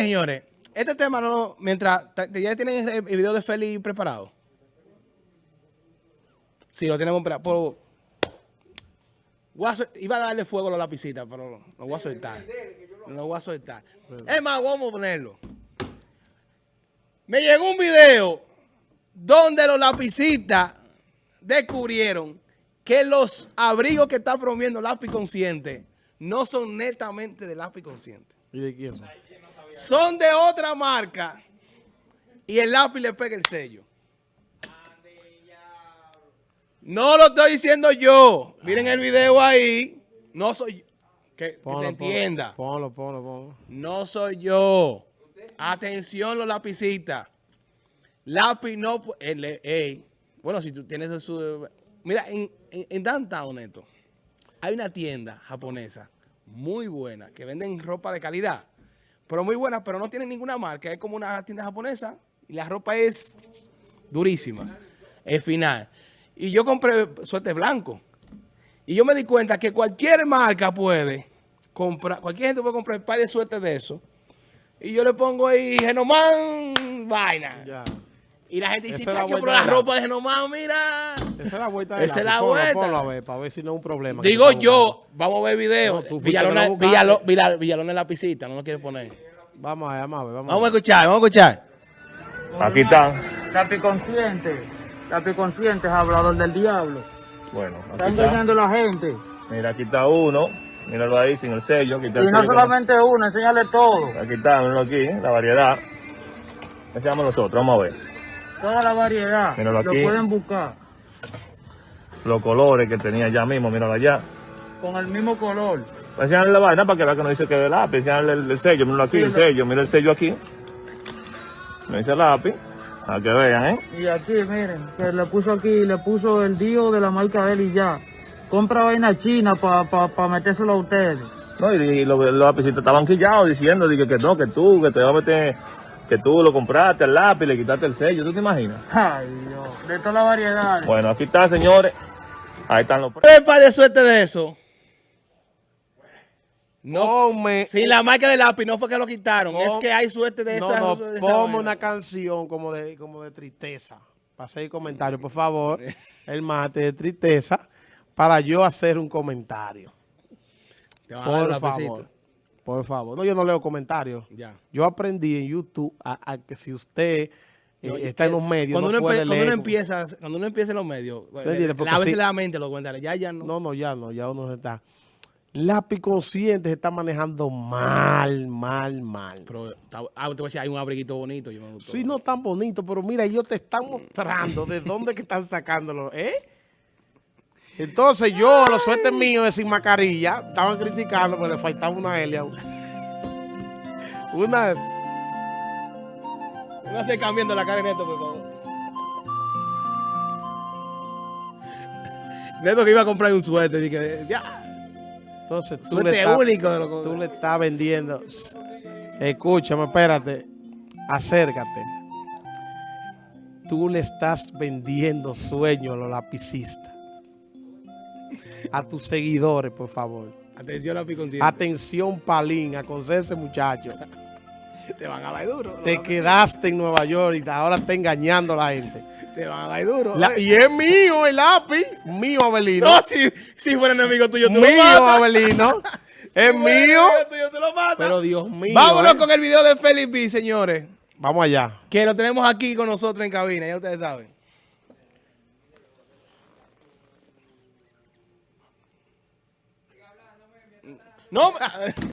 Señores, este tema no, mientras, ¿ya tienen el video de Feli preparado? Sí, lo tenemos preparado. iba a darle fuego a la lapicita, pero lo voy a soltar. Lo voy a soltar. Es más, vamos a ponerlo. Me llegó un video donde los lapicitas descubrieron que los abrigos que está promoviendo Lápiz Consciente no son netamente de Lápiz Consciente. ¿Y de quién son? Son de otra marca y el lápiz le pega el sello. No lo estoy diciendo yo. Miren el video ahí. No soy yo. Que, se entienda. Ponlo, ponlo, ponlo. No soy yo. Atención los lapicitas. Lápiz no... bueno, si tú tienes su... Mira, en, en, en Downtown, Neto, hay una tienda japonesa muy buena que venden ropa de calidad pero muy buena, pero no tiene ninguna marca. Es como una tienda japonesa y la ropa es durísima. Es final. Y yo compré suerte blanco. Y yo me di cuenta que cualquier marca puede comprar, cualquier gente puede comprar un par de suerte de eso. Y yo le pongo ahí Genomán vaina. Y la gente dice, chacho, pero la ropa de Genomán, mira. Esa es la vuelta Esa es la vuelta. Ponlo, a ver, para ver si no es un problema. Digo yo, vamos a ver video. No, Villalona, la pisita, no lo quiere poner. Vamos a ver, vamos a ver. Vamos, a escuchar, vamos a escuchar. Aquí están. Capi consciente. Capi consciente es hablador del diablo. Bueno, aquí está engañando a la gente. Mira, aquí está uno. Míralo ahí sin el sello. Aquí está y no solamente uno, enséñale todo. Aquí está, míralo aquí, la variedad. Enseñamos nosotros, vamos a ver. Toda la variedad. Míralo aquí. Lo pueden buscar. Los colores que tenía ya mismo, míralo allá. Con el mismo color. Enseñarle la vaina para que vea que no dice que es de lápiz. Enseñarle el, sello, míralo aquí, el sello. Mira el sello aquí. No dice lápiz. Para que vean, ¿eh? Y aquí, miren, que le puso aquí, le puso el dio de la marca de él y ya. Compra vaina china para pa, pa metérselo a ustedes. No, y, los, los lapicitos estaban quillados diciendo que, que no, que tú, que te va a meter que tú lo compraste el lápiz, le quitaste el sello, ¿tú te imaginas? Ay, Dios, de todas las variedades. Bueno, aquí está, señores. Ahí están los precios. ¿Qué de suerte de eso? No, me, sin la marca de lápiz, no fue que lo quitaron. es que hay suerte de esa. No, ponme una canción como de, como de tristeza. Para hacer comentario, por favor. el mate de tristeza. Para yo hacer un comentario. por favor. Por favor. No, yo no leo comentarios. Ya. Yo aprendí en YouTube a, que si usted eh, está en los medios, cuando, no uno, puede cuando uno empieza, cuando uno empieza en los medios, eh, a veces la mente lo cuenta. Ya, ya no. No, no, ya no. Ya uno está lápiz consciente se está manejando mal, mal, mal. Pero, ah, te voy a decir, hay un abriguito bonito. Yo me sí, no tan bonito, pero mira, ellos te están mostrando de dónde que están sacándolo, ¿eh? Entonces yo, los suertes míos de sin mascarilla, estaban criticando porque le faltaba una Elia. Una... Una se cambiando la cara de Neto, por favor. Neto que iba a comprar un suerte, dije, ya... Entonces tú le, estás, tú le estás vendiendo. Escúchame, espérate. Acércate. Tú le estás vendiendo sueños a los lapicistas. A tus seguidores, por favor. Atención, lápiz Atención, Palín. Aconseja ese muchacho. Te van a dar duro. Te quedaste en Nueva York y ahora está engañando a la gente. Te van a dar duro. y es mío el lápiz. Mío, Abelino. No, si, si fuera enemigo tuyo, tú mío, lo matas. Abelino. es mío. Tuyo, tú lo matas. Pero Dios mío. Vámonos eh. con el video de Felipe, señores. Vamos allá. Que lo tenemos aquí con nosotros en cabina, ya ustedes saben. No.